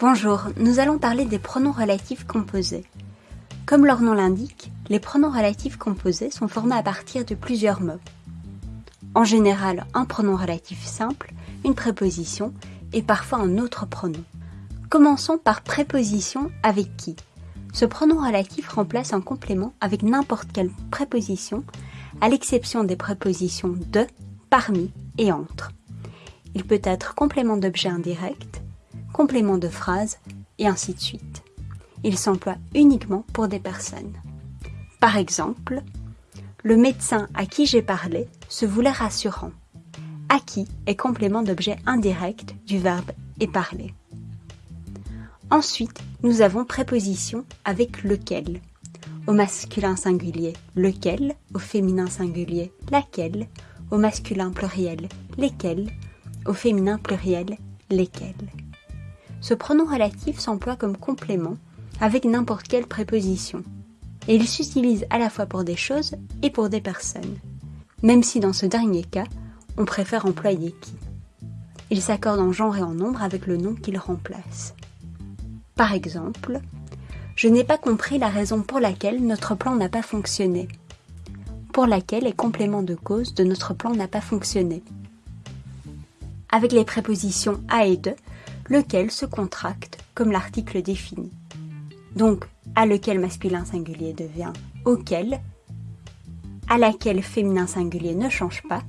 Bonjour, nous allons parler des pronoms relatifs composés. Comme leur nom l'indique, les pronoms relatifs composés sont formés à partir de plusieurs mots. En général, un pronom relatif simple, une préposition et parfois un autre pronom. Commençons par préposition avec qui. Ce pronom relatif remplace un complément avec n'importe quelle préposition, à l'exception des prépositions de, parmi et entre. Il peut être complément d'objet indirect, complément de phrase, et ainsi de suite. Il s'emploie uniquement pour des personnes. Par exemple, le médecin à qui j'ai parlé se voulait rassurant. À qui est complément d'objet indirect du verbe et parler. Ensuite, nous avons préposition avec lequel. Au masculin singulier, lequel, au féminin singulier, laquelle, au masculin pluriel, lesquels, au féminin pluriel, lesquels ce pronom relatif s'emploie comme complément avec n'importe quelle préposition. Et il s'utilise à la fois pour des choses et pour des personnes. Même si dans ce dernier cas, on préfère employer qui. Il s'accorde en genre et en nombre avec le nom qu'il remplace. Par exemple, je n'ai pas compris la raison pour laquelle notre plan n'a pas fonctionné. Pour laquelle est complément de cause de notre plan n'a pas fonctionné. Avec les prépositions à et de, lequel se contracte comme l'article défini. Donc, à lequel masculin singulier devient auquel, à laquelle féminin singulier ne change pas,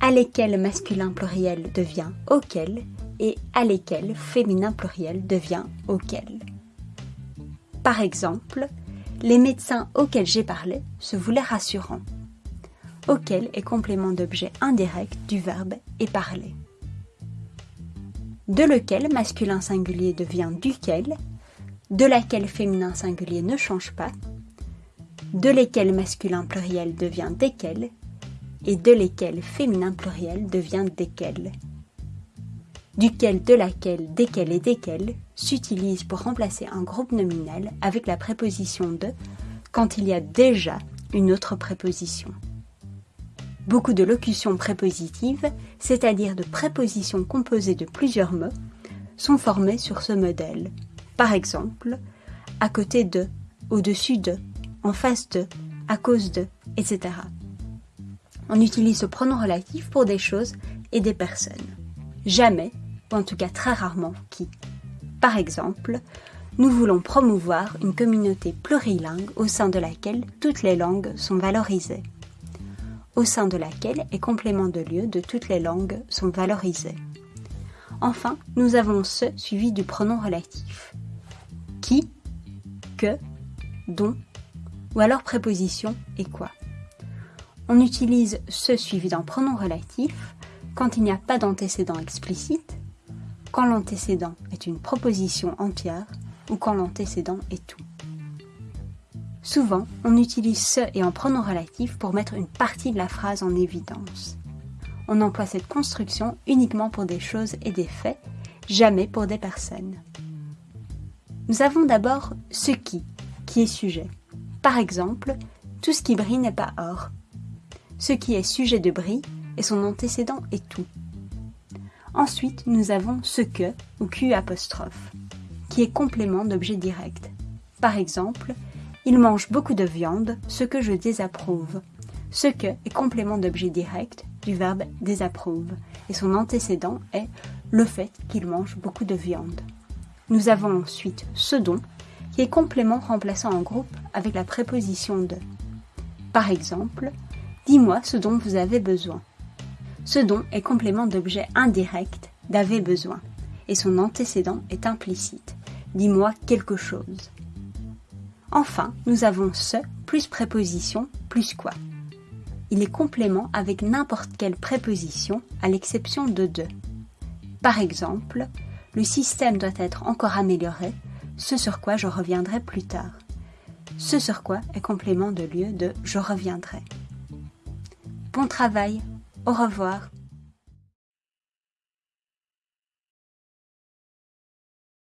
à lesquels masculin pluriel devient auquel et à lesquels féminin pluriel devient auquel. Par exemple, les médecins auxquels j'ai parlé se voulaient rassurants. Auquel est complément d'objet indirect du verbe et parler de lequel masculin singulier devient duquel, de laquelle féminin singulier ne change pas, de lesquels masculin pluriel devient desquels, et de lesquels féminin pluriel devient desquels. Duquel, de laquelle, desquels et desquels s'utilisent pour remplacer un groupe nominal avec la préposition de quand il y a déjà une autre préposition. Beaucoup de locutions prépositives, c'est-à-dire de prépositions composées de plusieurs mots, sont formées sur ce modèle. Par exemple, à côté de, au-dessus de, en face de, à cause de, etc. On utilise ce pronom relatif pour des choses et des personnes. Jamais, ou en tout cas très rarement, qui. Par exemple, nous voulons promouvoir une communauté plurilingue au sein de laquelle toutes les langues sont valorisées au sein de laquelle les compléments de lieu de toutes les langues sont valorisés. Enfin, nous avons ce suivi du pronom relatif. Qui, que, dont, ou alors préposition et quoi. On utilise ce suivi d'un pronom relatif quand il n'y a pas d'antécédent explicite, quand l'antécédent est une proposition entière ou quand l'antécédent est tout. Souvent, on utilise ce et en pronom relatif pour mettre une partie de la phrase en évidence. On emploie cette construction uniquement pour des choses et des faits, jamais pour des personnes. Nous avons d'abord ce qui, qui est sujet. Par exemple, tout ce qui brille n'est pas or. Ce qui est sujet de bris et son antécédent est tout. Ensuite, nous avons ce que ou q apostrophe, qui est complément d'objet direct. Par exemple, il mange beaucoup de viande, ce que je désapprouve. Ce que est complément d'objet direct du verbe désapprouve, et son antécédent est le fait qu'il mange beaucoup de viande. Nous avons ensuite ce dont, qui est complément remplaçant un groupe avec la préposition de. Par exemple, dis-moi ce dont vous avez besoin. Ce dont est complément d'objet indirect d'avez besoin, et son antécédent est implicite. Dis-moi quelque chose. Enfin, nous avons ce plus préposition plus quoi. Il est complément avec n'importe quelle préposition à l'exception de deux. Par exemple, le système doit être encore amélioré, ce sur quoi je reviendrai plus tard. Ce sur quoi est complément de lieu de je reviendrai. Bon travail, au revoir.